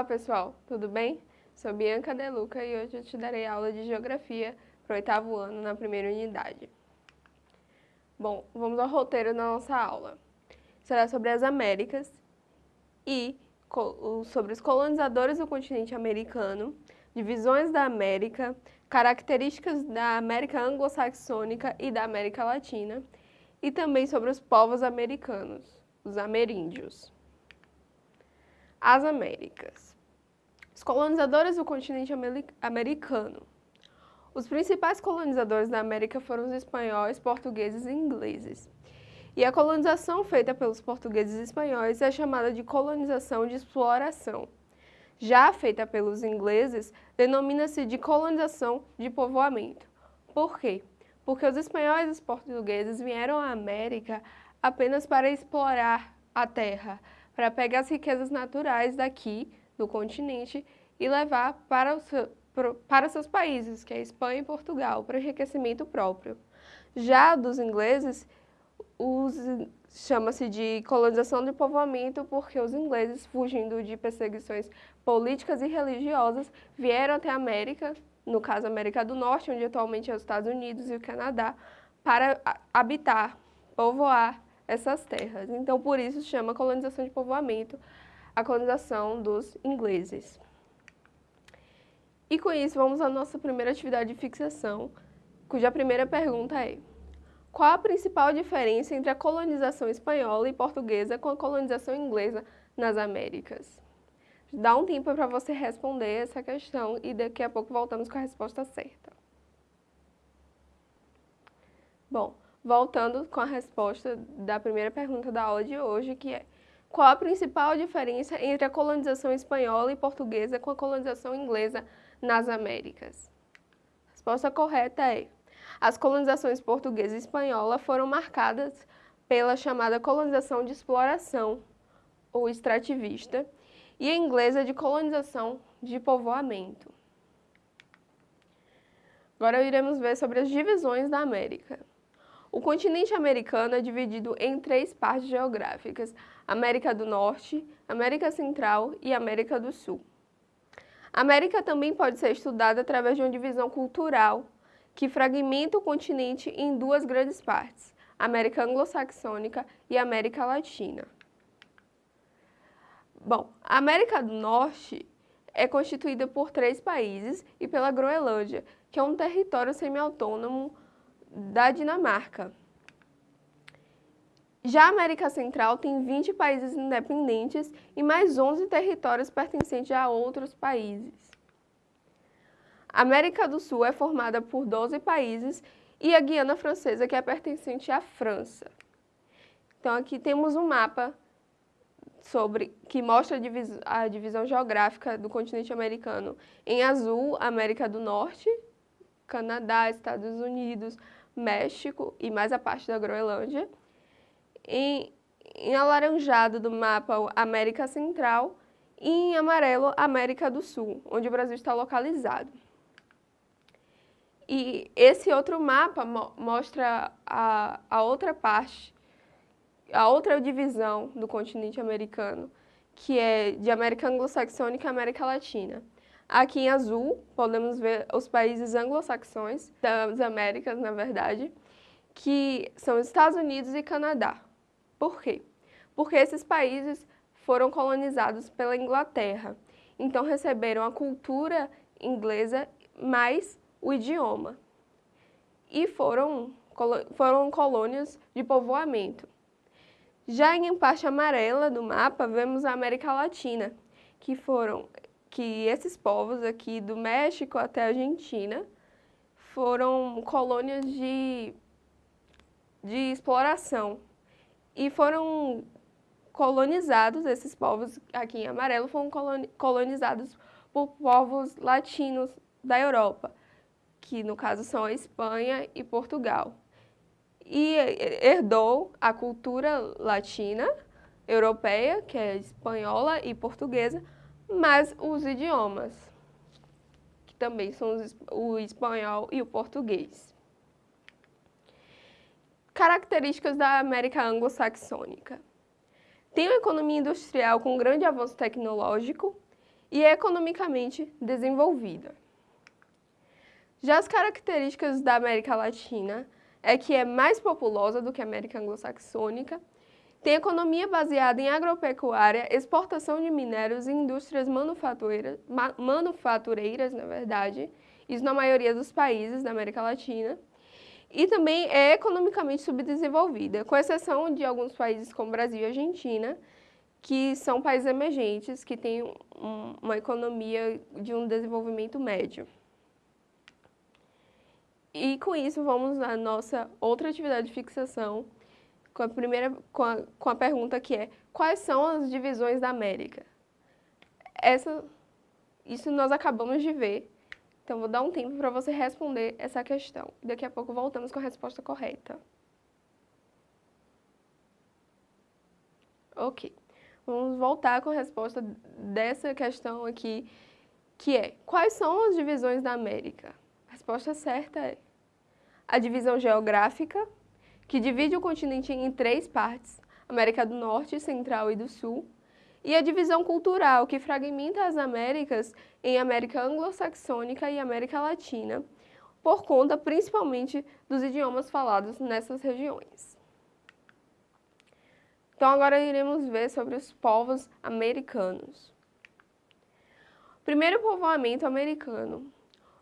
Olá pessoal, tudo bem? Sou Bianca Deluca e hoje eu te darei aula de Geografia para o oitavo ano na primeira unidade. Bom, vamos ao roteiro da nossa aula. Será sobre as Américas e sobre os colonizadores do continente americano, divisões da América, características da América anglo-saxônica e da América Latina, e também sobre os povos americanos, os ameríndios. As Américas. Os colonizadores do continente americano. Os principais colonizadores da América foram os espanhóis, portugueses e ingleses. E a colonização feita pelos portugueses e espanhóis é chamada de colonização de exploração. Já feita pelos ingleses, denomina-se de colonização de povoamento. Por quê? Porque os espanhóis e os portugueses vieram à América apenas para explorar a terra, para pegar as riquezas naturais daqui, do continente, e levar para os, para seus países, que é Espanha e Portugal, para enriquecimento próprio. Já dos ingleses, chama-se de colonização de povoamento porque os ingleses, fugindo de perseguições políticas e religiosas, vieram até a América, no caso América do Norte, onde atualmente é os Estados Unidos e o Canadá, para habitar, povoar essas terras. Então, por isso, chama colonização de povoamento, a colonização dos ingleses. E com isso, vamos à nossa primeira atividade de fixação, cuja primeira pergunta é qual a principal diferença entre a colonização espanhola e portuguesa com a colonização inglesa nas Américas? Dá um tempo para você responder essa questão e daqui a pouco voltamos com a resposta certa. Bom, voltando com a resposta da primeira pergunta da aula de hoje, que é qual a principal diferença entre a colonização espanhola e portuguesa com a colonização inglesa nas Américas? A resposta correta é as colonizações portuguesa e espanhola foram marcadas pela chamada colonização de exploração, ou extrativista, e a inglesa de colonização de povoamento. Agora iremos ver sobre as divisões da América. O continente americano é dividido em três partes geográficas, América do Norte, América Central e América do Sul. A América também pode ser estudada através de uma divisão cultural, que fragmenta o continente em duas grandes partes, América Anglo-Saxônica e América Latina. Bom, a América do Norte é constituída por três países e pela Groenlândia, que é um território semi-autônomo da Dinamarca. Já a América Central tem 20 países independentes e mais 11 territórios pertencentes a outros países. A América do Sul é formada por 12 países e a Guiana Francesa, que é pertencente à França. Então aqui temos um mapa sobre, que mostra a, divis, a divisão geográfica do continente americano. Em azul, América do Norte, Canadá, Estados Unidos, México e mais a parte da Groenlândia. Em, em alaranjado do mapa, América Central e em amarelo, América do Sul, onde o Brasil está localizado. E esse outro mapa mo mostra a, a outra parte, a outra divisão do continente americano, que é de América Anglo-Saxônica e América Latina. Aqui em azul, podemos ver os países anglo-saxões, das Américas, na verdade, que são Estados Unidos e Canadá. Por quê? Porque esses países foram colonizados pela Inglaterra, então receberam a cultura inglesa mais o idioma. E foram, foram colônias de povoamento. Já em parte amarela do mapa, vemos a América Latina, que foram que esses povos aqui do México até a Argentina foram colônias de, de exploração e foram colonizados, esses povos aqui em amarelo foram colonizados por povos latinos da Europa, que no caso são a Espanha e Portugal. E herdou a cultura latina, europeia, que é espanhola e portuguesa, mas os idiomas, que também são o espanhol e o português. Características da América anglo-saxônica. Tem uma economia industrial com grande avanço tecnológico e economicamente desenvolvida. Já as características da América Latina é que é mais populosa do que a América Anglo-Saxônica, tem economia baseada em agropecuária, exportação de minérios e indústrias manufatureiras, manufatureiras, na verdade, isso na maioria dos países da América Latina, e também é economicamente subdesenvolvida, com exceção de alguns países como Brasil e Argentina, que são países emergentes, que têm um, uma economia de um desenvolvimento médio. E com isso vamos à nossa outra atividade de fixação, com a primeira com a, com a pergunta que é: quais são as divisões da América? Essa isso nós acabamos de ver. Então vou dar um tempo para você responder essa questão. Daqui a pouco voltamos com a resposta correta. OK. Vamos voltar com a resposta dessa questão aqui, que é: quais são as divisões da América? resposta certa é a divisão geográfica, que divide o continente em três partes, América do Norte, Central e do Sul, e a divisão cultural, que fragmenta as Américas em América anglo-saxônica e América Latina, por conta principalmente dos idiomas falados nessas regiões. Então agora iremos ver sobre os povos americanos. Primeiro povoamento americano.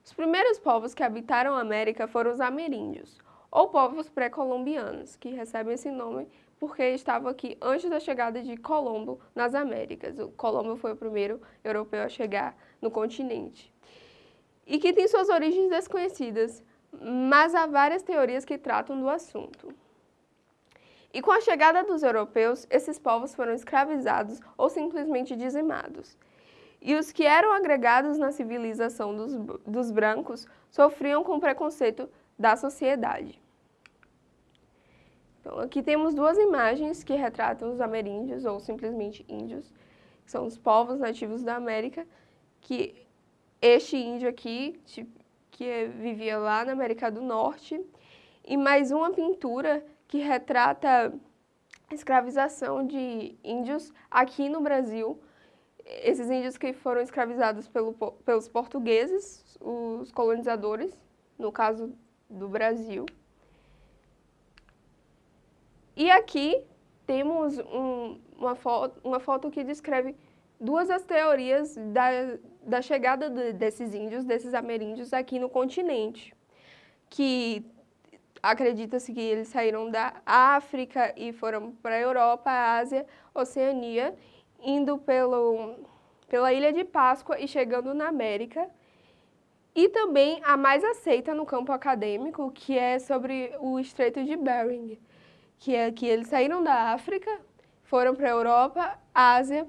Os primeiros povos que habitaram a América foram os ameríndios, ou povos pré-colombianos, que recebem esse nome porque estavam aqui antes da chegada de Colombo nas Américas. O Colombo foi o primeiro europeu a chegar no continente. E que tem suas origens desconhecidas, mas há várias teorias que tratam do assunto. E com a chegada dos europeus, esses povos foram escravizados ou simplesmente dizimados e os que eram agregados na civilização dos, dos brancos sofriam com preconceito da sociedade. Então, aqui temos duas imagens que retratam os ameríndios, ou simplesmente índios, que são os povos nativos da América, que este índio aqui, que vivia lá na América do Norte, e mais uma pintura que retrata a escravização de índios aqui no Brasil, esses índios que foram escravizados pelo, pelos portugueses, os colonizadores, no caso do Brasil. E aqui temos um, uma, foto, uma foto que descreve duas das teorias da, da chegada de, desses índios, desses ameríndios aqui no continente, que acredita-se que eles saíram da África e foram para a Europa, Ásia, Oceania, indo pelo, pela Ilha de Páscoa e chegando na América. E também a mais aceita no campo acadêmico, que é sobre o Estreito de Bering, que é que eles saíram da África, foram para a Europa, Ásia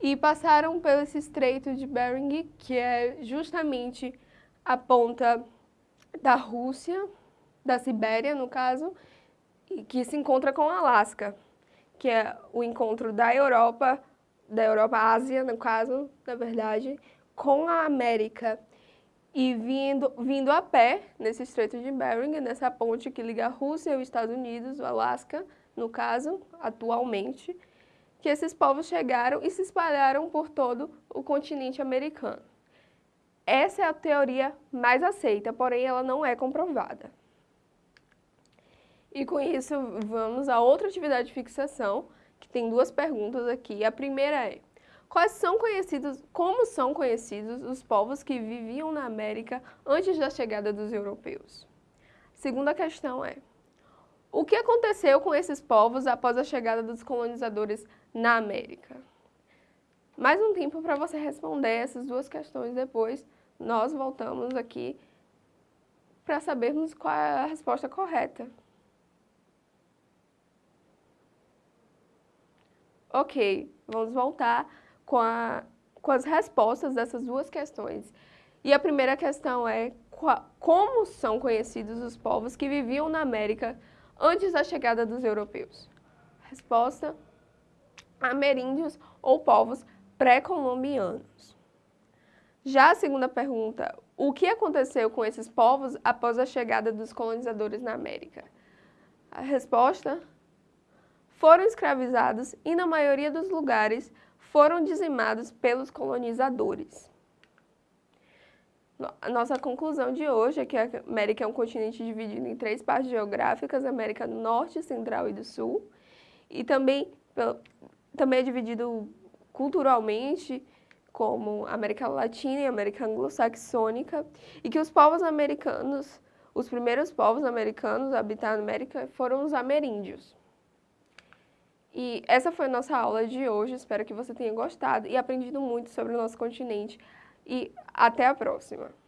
e passaram pelo Estreito de Bering, que é justamente a ponta da Rússia, da Sibéria, no caso, que se encontra com o Alasca, que é o encontro da Europa da Europa, Ásia, no caso, na verdade, com a América e vindo, vindo a pé nesse Estreito de Bering, nessa ponte que liga a Rússia e os Estados Unidos, o Alasca, no caso, atualmente, que esses povos chegaram e se espalharam por todo o continente americano. Essa é a teoria mais aceita, porém ela não é comprovada. E com isso, vamos a outra atividade de fixação, que tem duas perguntas aqui. A primeira é, quais são conhecidos, como são conhecidos os povos que viviam na América antes da chegada dos europeus? Segunda questão é, o que aconteceu com esses povos após a chegada dos colonizadores na América? Mais um tempo para você responder essas duas questões, depois nós voltamos aqui para sabermos qual é a resposta correta. Ok, vamos voltar com, a, com as respostas dessas duas questões. E a primeira questão é como são conhecidos os povos que viviam na América antes da chegada dos europeus? Resposta, ameríndios ou povos pré-colombianos. Já a segunda pergunta, o que aconteceu com esses povos após a chegada dos colonizadores na América? A resposta, foram escravizados e, na maioria dos lugares, foram dizimados pelos colonizadores. A nossa conclusão de hoje é que a América é um continente dividido em três partes geográficas, América do Norte, Central e do Sul, e também, também é dividido culturalmente como América Latina e América Anglo-Saxônica, e que os povos americanos, os primeiros povos americanos a habitar a América foram os ameríndios. E essa foi a nossa aula de hoje, espero que você tenha gostado e aprendido muito sobre o nosso continente. E até a próxima!